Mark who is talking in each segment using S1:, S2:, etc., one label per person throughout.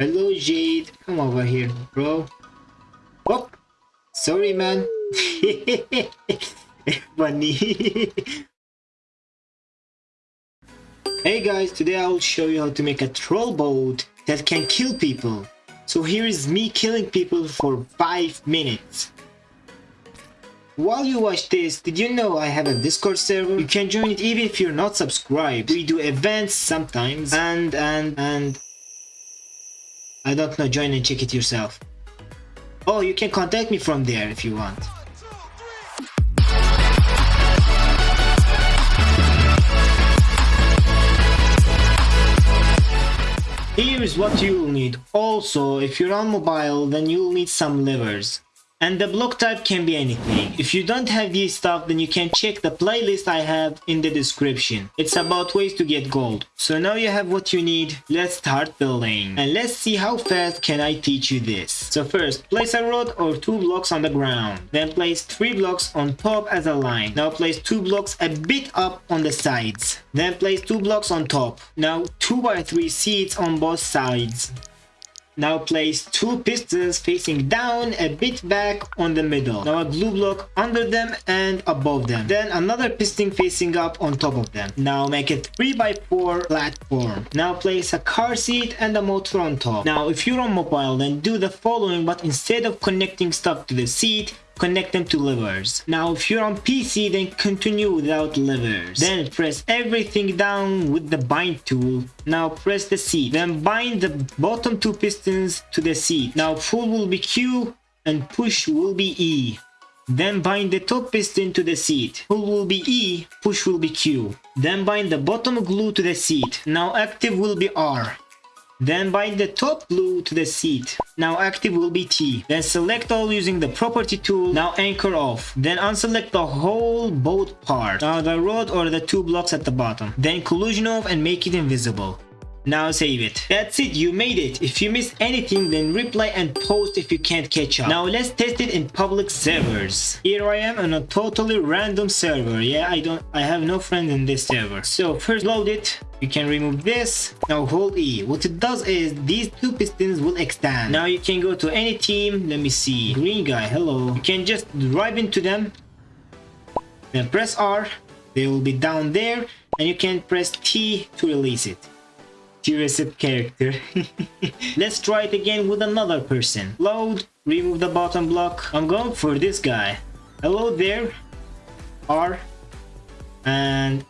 S1: Hello, Jade. Come over here, bro. Oh, sorry, man. Funny. hey guys, today I will show you how to make a troll boat that can kill people. So here is me killing people for 5 minutes. While you watch this, did you know I have a Discord server? You can join it even if you're not subscribed. We do events sometimes and and and I don't know, join and check it yourself. Oh, you can contact me from there if you want. Here is what you'll need. Also, if you're on mobile, then you'll need some levers. And the block type can be anything. If you don't have these stuff, then you can check the playlist I have in the description. It's about ways to get gold. So now you have what you need, let's start building. And let's see how fast can I teach you this. So first, place a rod or two blocks on the ground. Then place three blocks on top as a line. Now place two blocks a bit up on the sides. Then place two blocks on top. Now 2 by 3 seats on both sides. Now place two pistons facing down a bit back on the middle. Now a glue block under them and above them. Then another piston facing up on top of them. Now make a 3x4 platform. Now place a car seat and a motor on top. Now if you're on mobile then do the following but instead of connecting stuff to the seat connect them to levers. Now if you're on PC then continue without levers. Then press everything down with the bind tool. Now press the seat. Then bind the bottom two pistons to the seat. Now pull will be Q and push will be E. Then bind the top piston to the seat. Pull will be E, push will be Q. Then bind the bottom glue to the seat. Now active will be R. Then bind the top glue to the seat. Now active will be T. Then select all using the property tool. Now anchor off. Then unselect the whole boat part. Now the rod or the two blocks at the bottom. Then collision off and make it invisible. Now save it. That's it, you made it. If you missed anything, then reply and post if you can't catch up. Now let's test it in public servers. Here I am on a totally random server. Yeah, I don't, I have no friend in this server. So first load it. You can remove this. Now hold E. What it does is these two pistons will extend. Now you can go to any team. Let me see. Green guy, hello. You can just drive into them. Then press R. They will be down there. And you can press T to release it. T-Receipt character. Let's try it again with another person. Load. Remove the bottom block. I'm going for this guy. Hello there. R. And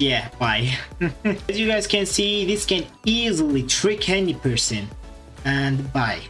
S1: yeah, bye. As you guys can see, this can easily trick any person. And bye.